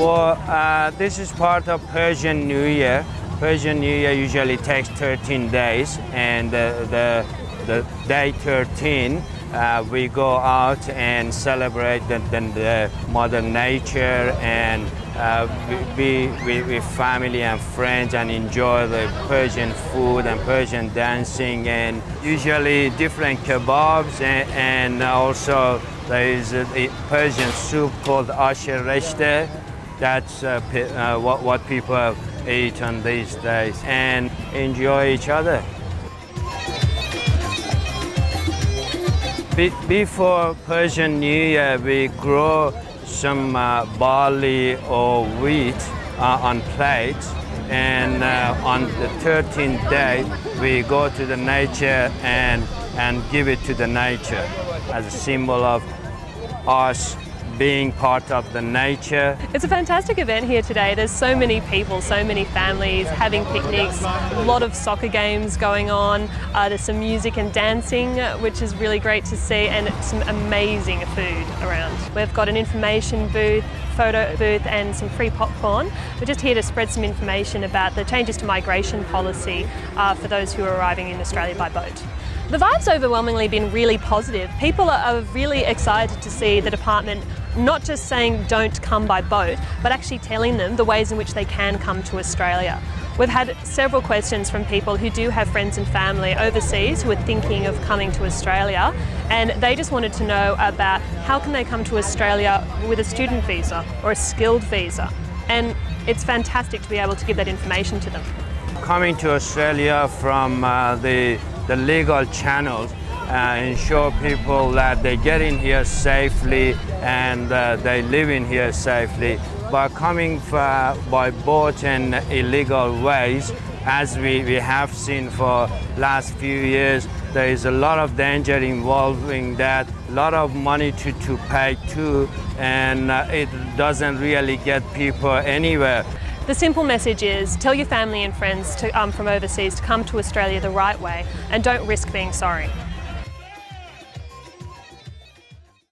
for uh, this is part of Persian New Year. Persian New Year usually takes 13 days, and uh, the the day 13 uh, we go out and celebrate the, the, the mother nature and uh, be with, with family and friends and enjoy the Persian food and Persian dancing and usually different kebabs and, and also there is a, a Persian soup called ash-e reshteh. That's uh, uh, what, what people eat on these days and enjoy each other. Be before Persian New Year, we grow some uh, barley or wheat uh, on plates and uh, on the 13th day we go to the nature and and give it to the nature as a symbol of us being part of the nature. It's a fantastic event here today. There's so many people, so many families having picnics, a lot of soccer games going on. Uh, there's some music and dancing, which is really great to see, and some amazing food around. We've got an information booth, photo booth and some free popcorn. We're just here to spread some information about the changes to migration policy uh, for those who are arriving in Australia by boat. The vibe's overwhelmingly been really positive. People are really excited to see the department not just saying don't come by boat, but actually telling them the ways in which they can come to Australia. We've had several questions from people who do have friends and family overseas who are thinking of coming to Australia and they just wanted to know about how can they come to Australia with a student visa or a skilled visa and it's fantastic to be able to give that information to them. Coming to Australia from uh, the, the legal channels uh, ensure people that they get in here safely and uh, they live in here safely. By coming for, by boat and illegal ways, as we, we have seen for last few years, there is a lot of danger involving that, a lot of money to, to pay too, and uh, it doesn't really get people anywhere. The simple message is tell your family and friends to, um, from overseas to come to Australia the right way and don't risk being sorry.